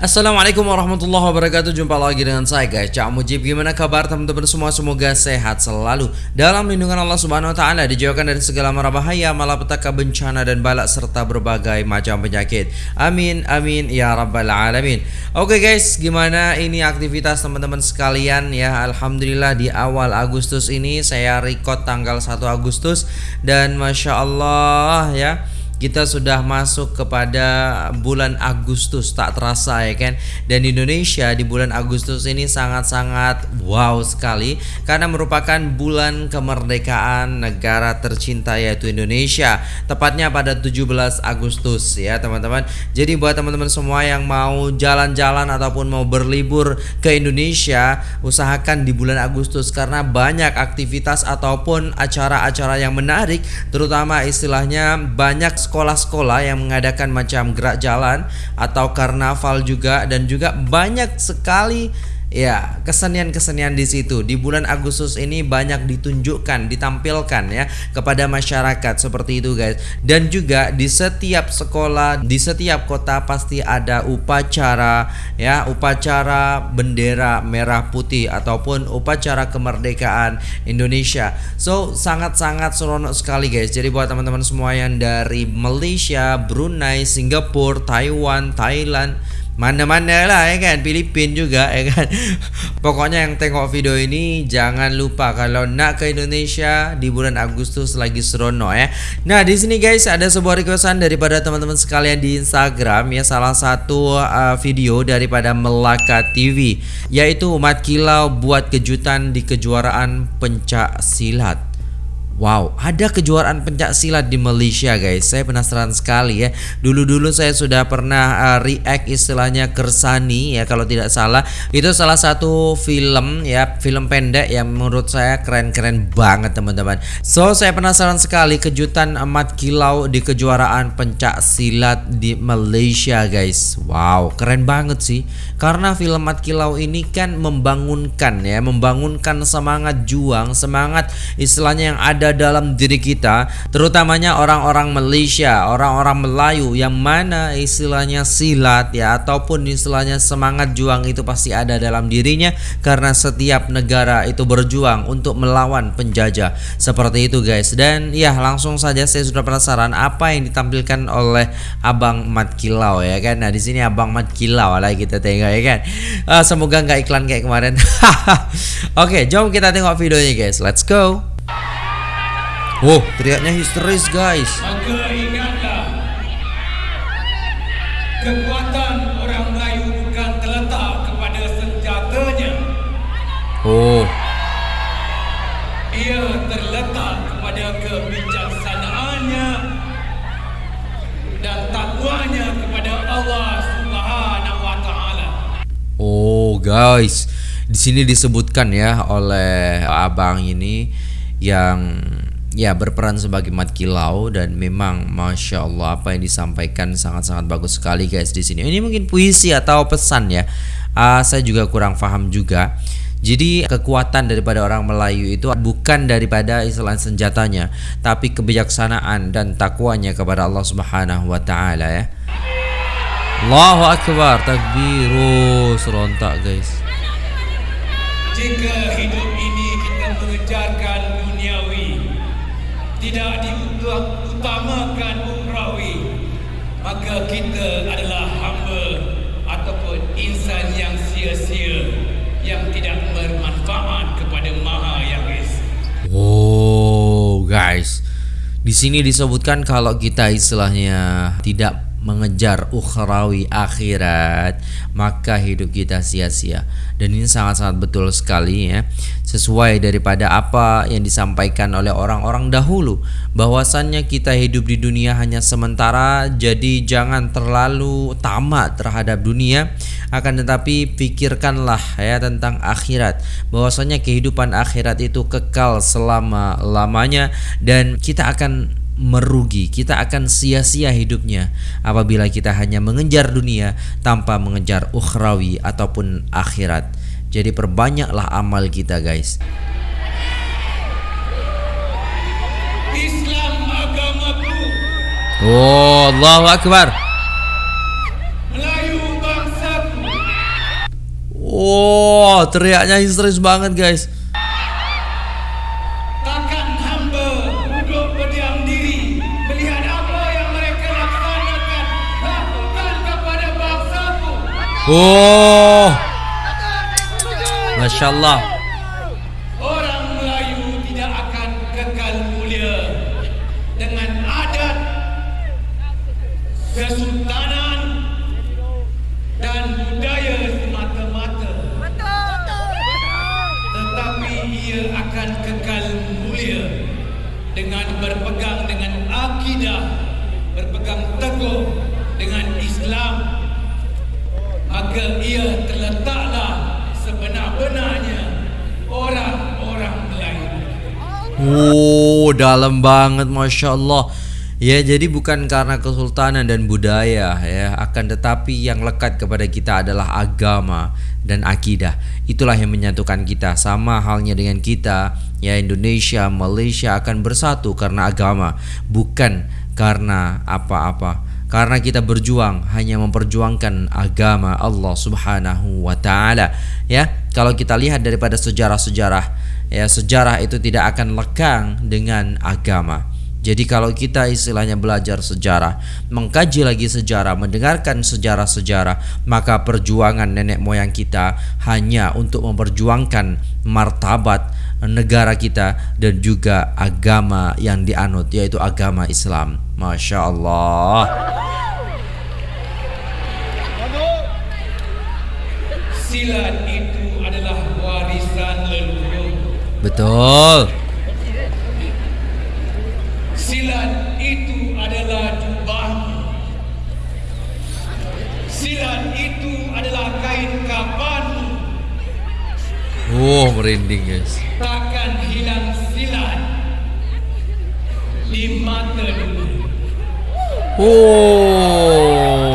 Assalamualaikum warahmatullahi wabarakatuh. Jumpa lagi dengan saya guys. Cak Mujib Gimana kabar teman-teman semua? Semoga sehat selalu. Dalam lindungan Allah subhanahu wa ta'ala Dijauhkan dari segala mara bahaya Malapetaka bencana dan balak Serta berbagai macam penyakit. Amin amin ya rabbal alamin. Oke guys Gimana ini aktivitas teman-teman sekalian? Ya Alhamdulillah di awal Agustus ini Saya record tanggal 1 Agustus. Dan Masya Allah ya kita sudah masuk kepada bulan Agustus tak terasa ya kan? Dan Indonesia di bulan Agustus ini sangat-sangat wow sekali karena merupakan bulan kemerdekaan negara tercinta yaitu Indonesia. Tepatnya pada 17 Agustus ya teman-teman. Jadi buat teman-teman semua yang mau jalan-jalan ataupun mau berlibur ke Indonesia usahakan di bulan Agustus karena banyak aktivitas ataupun acara-acara yang menarik terutama istilahnya banyak sekolah-sekolah yang mengadakan macam gerak jalan atau karnaval juga dan juga banyak sekali Ya, kesenian-kesenian di situ di bulan Agustus ini banyak ditunjukkan, ditampilkan ya kepada masyarakat seperti itu guys. Dan juga di setiap sekolah, di setiap kota pasti ada upacara ya, upacara bendera merah putih ataupun upacara kemerdekaan Indonesia. So, sangat-sangat seronok sekali guys. Jadi buat teman-teman semua yang dari Malaysia, Brunei, Singapura, Taiwan, Thailand mana-mana lah ya kan? Filipin juga ya kan? Pokoknya yang tengok video ini jangan lupa kalau nak ke Indonesia di bulan Agustus lagi serono ya. Nah di sini guys ada sebuah requestan daripada teman-teman sekalian di Instagram ya. Salah satu uh, video daripada Melaka TV yaitu umat kilau buat kejutan di kejuaraan pencak silat Wow, ada kejuaraan pencak silat di Malaysia guys. Saya penasaran sekali ya. Dulu-dulu saya sudah pernah uh, react istilahnya Kersani ya kalau tidak salah. Itu salah satu film ya, film pendek yang menurut saya keren-keren banget teman-teman. So, saya penasaran sekali kejutan amat kilau di kejuaraan pencak silat di Malaysia guys. Wow, keren banget sih. Karena film Mat Kilau ini kan membangunkan ya, membangunkan semangat juang, semangat istilahnya yang ada dalam diri kita, terutamanya orang-orang Malaysia, orang-orang Melayu yang mana istilahnya silat ya ataupun istilahnya semangat juang itu pasti ada dalam dirinya karena setiap negara itu berjuang untuk melawan penjajah. Seperti itu guys. Dan ya langsung saja saya sudah penasaran apa yang ditampilkan oleh Abang Mat Kilau ya kan. Nah, di sini Abang Mat Kilau lah kita tengok ya kan. Uh, semoga nggak iklan kayak kemarin. Oke, okay, jom kita tengok videonya guys. Let's go. Wow, teriaknya histeris guys. Maka ingatlah, kekuatan orang Melayu bukan terletak kepada senjatanya. Oh. Ia terletak kepada kebijaksanaannya dan takwanya kepada Allah Subhanahu wa taala. Oh, guys. Di sini disebutkan ya oleh abang ini yang ya berperan sebagai mat kilau dan memang masya Allah apa yang disampaikan sangat-sangat bagus sekali guys di sini. Ini mungkin puisi atau pesan ya. Uh, saya juga kurang paham juga. Jadi kekuatan daripada orang Melayu itu bukan daripada istilah senjatanya, tapi kebijaksanaan dan takwanya kepada Allah Subhanahu wa taala ya. Allahu akbar, takbiru serontak guys. Jika hidup ini kita mengejarkan tidak diutamakan ukhrawi, maka kita adalah hamba ataupun insan yang sia-sia yang tidak bermanfaat kepada Maha Yang Esa. Oh, guys. Di sini disebutkan kalau kita istilahnya tidak mengejar ukhrawi akhirat maka hidup kita sia-sia. Dan ini sangat-sangat betul sekali ya. Sesuai daripada apa yang disampaikan oleh orang-orang dahulu bahwasannya kita hidup di dunia hanya sementara jadi jangan terlalu tamat terhadap dunia. Akan tetapi pikirkanlah ya tentang akhirat. Bahwasanya kehidupan akhirat itu kekal selama-lamanya dan kita akan merugi, kita akan sia-sia hidupnya apabila kita hanya mengejar dunia tanpa mengejar ukhrawi ataupun akhirat. Jadi perbanyaklah amal kita, guys. Islam agamaku. Oh, Allahu akbar. Melayu bangsaku. Oh, teriaknya histeris banget guys. Oh, masya Allah. Orang Melayu tidak akan kekal mulia dengan adat, kesultanan dan budaya semata-mata. Tetapi ia akan kekal mulia dengan berpegang dengan akidah, berpegang teguh Oh, dalam banget Masya Allah. Ya jadi bukan karena kesultanan dan budaya ya. Akan tetapi yang lekat kepada kita adalah agama dan akidah. Itulah yang menyatukan kita. Sama halnya dengan kita Ya Indonesia, Malaysia akan bersatu karena agama Bukan karena apa-apa. Karena kita berjuang hanya memperjuangkan agama Allah Subhanahu wa taala ya. Kalau kita lihat daripada sejarah-sejarah ya sejarah itu tidak akan lekang dengan agama jadi kalau kita istilahnya belajar sejarah, mengkaji lagi sejarah, mendengarkan sejarah-sejarah, maka perjuangan nenek moyang kita hanya untuk memperjuangkan martabat negara kita dan juga agama yang dianut yaitu agama Islam. Masya Allah. Silat itu adalah warisan leluhur. Betul. Silat itu adalah jubahmu. Silat itu adalah kain kafanmu. Oh, merinding guys. Takkan hilang silat di mata dunia. Oh.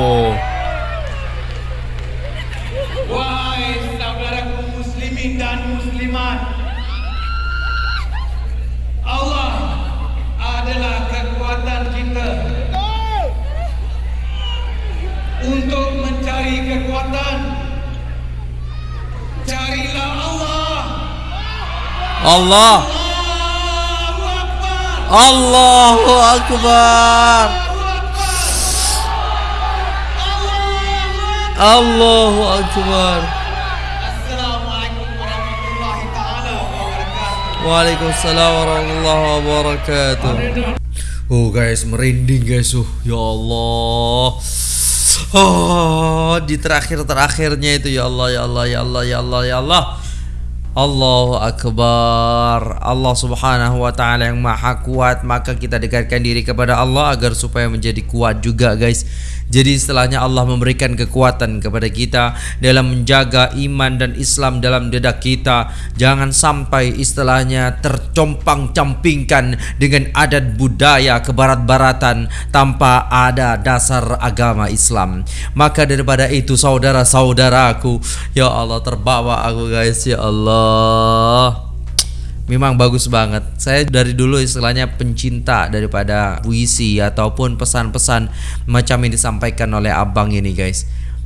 Allah. Allahu Akbar Allahu Akbar. Waalaikumsalam warahmatullahi wabarakatuh. Oh guys, merinding guys. Uh, ya Allah. Oh, di terakhir-terakhirnya itu ya Allah, ya Allah, ya Allah, ya Allah, ya Allah. Allahu Akbar. Allah subhanahu wa ta'ala yang maha kuat. Maka kita dekatkan diri kepada Allah Agar supaya menjadi kuat juga guys Jadi istilahnya Allah memberikan kekuatan kepada kita Dalam menjaga iman dan Islam dalam dedak kita. Jangan sampai istilahnya tercompang-campingkan Dengan adat budaya kebarat-baratan Tanpa ada dasar agama Islam. Maka daripada itu saudara-saudaraku Ya Allah terbawa aku guys Ya Allah Memang bagus banget. Saya dari dulu istilahnya pencinta daripada puisi ataupun pesan-pesan macam yang disampaikan oleh abang ini, guys.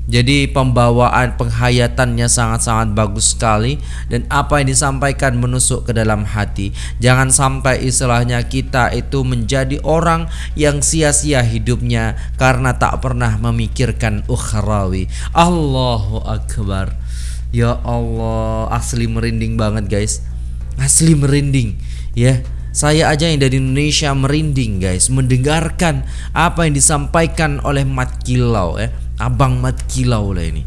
Jadi pembawaan penghayatannya sangat-sangat bagus sekali dan apa yang disampaikan menusuk ke dalam hati. Jangan sampai istilahnya kita itu menjadi orang yang sia-sia hidupnya karena tak pernah memikirkan ukhrawi. Allahu akbar. Ya Allah, asli merinding banget guys. Asli merinding, ya. Saya aja yang dari Indonesia merinding guys mendengarkan apa yang disampaikan oleh Mat Kilau ya. Abang Mat Kilau lah ini.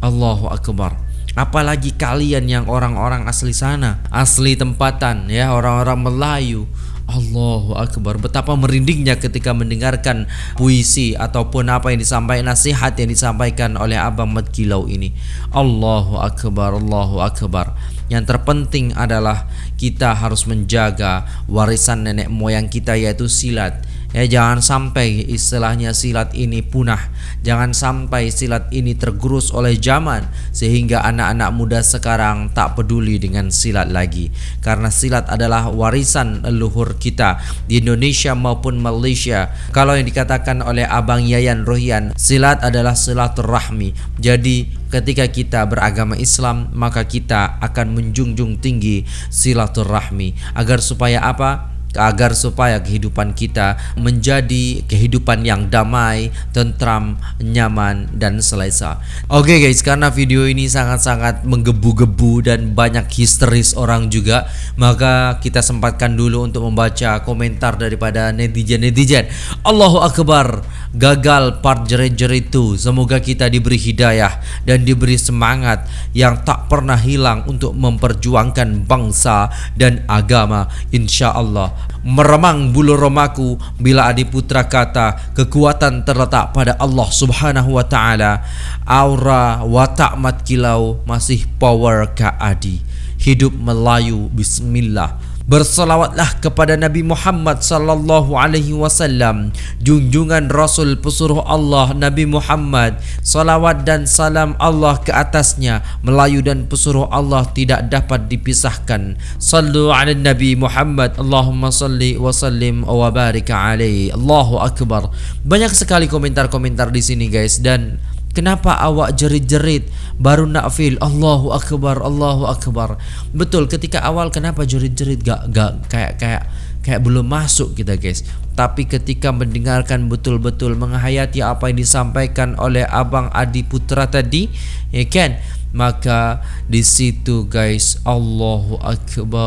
Allahu akbar. Apalagi kalian yang orang-orang asli sana, asli tempatan ya, orang-orang Melayu. Allahu Akbar Betapa merindingnya ketika mendengarkan puisi Ataupun apa yang disampaikan Nasihat yang disampaikan oleh Abang Mat Kilau ini Allahu Akbar Allahu Akbar Yang terpenting adalah Kita harus menjaga Warisan nenek moyang kita yaitu silat Ya jangan sampai istilahnya silat ini punah. Jangan sampai silat ini tergerus oleh zaman sehingga anak-anak muda sekarang tak peduli dengan silat lagi. Karena silat adalah warisan leluhur kita di Indonesia maupun Malaysia. Kalau yang dikatakan oleh Abang Yayan Rohian, silat adalah silaturahmi. Jadi ketika kita beragama Islam maka kita akan menjunjung tinggi silaturahmi agar supaya apa agar supaya kehidupan kita menjadi kehidupan yang damai, tentram, nyaman dan selesa. Oke okay guys, karena video ini sangat-sangat menggebu-gebu dan banyak histeris orang juga, maka kita sempatkan dulu untuk membaca komentar daripada netizen-netizen. Allahu akbar, gagal part jerit-jerit itu. Semoga kita diberi hidayah dan diberi semangat yang tak pernah hilang untuk memperjuangkan bangsa dan agama insya Allah meremang bulu romaku bila adiputra kata kekuatan terletak pada Allah Subhanahu wa taala. Aura watak mat kilau masih power ka adi. Hidup Melayu bismillah Bersalawatlah kepada Nabi Muhammad sallallahu alaihi wasallam, junjungan Rasul pesuruh Allah Nabi Muhammad, salawat dan salam Allah ke atasnya, Melayu dan pesuruh Allah tidak dapat dipisahkan. Sallu ala Nabi Muhammad, Allahumma salli wa sallim wa barik alaihi. Allahu akbar. Banyak sekali komentar-komentar di sini guys dan Kenapa awak jerit-jerit baru nak feel Allahu akbar Allahu akbar. Betul ketika awal kenapa jerit-jerit gak gak kayak kayak kayak belum masuk kita guys. Tapi ketika mendengarkan betul-betul menghayati apa yang disampaikan oleh Abang Adi Putra tadi, ya kan? Maka di situ guys Allahu akbar.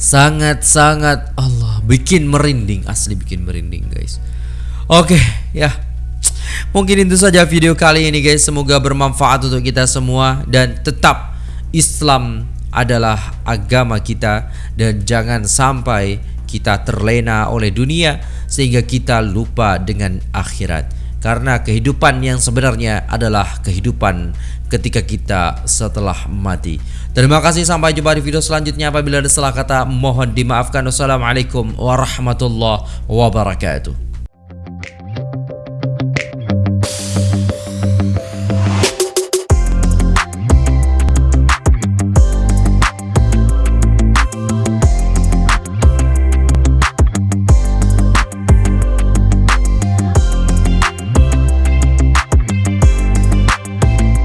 Sangat-sangat Allah bikin merinding, asli bikin merinding guys. Oke, okay, ya. Mungkin itu saja video kali ini guys. Semoga bermanfaat untuk kita semua dan tetap Islam adalah agama kita dan jangan sampai kita terlena oleh dunia sehingga kita lupa dengan akhirat. Karena kehidupan yang sebenarnya adalah kehidupan ketika kita setelah mati. Terima kasih sampai jumpa di video selanjutnya. Apabila ada salah kata mohon dimaafkan. Wassalamualaikum warahmatullahi wabarakatuh.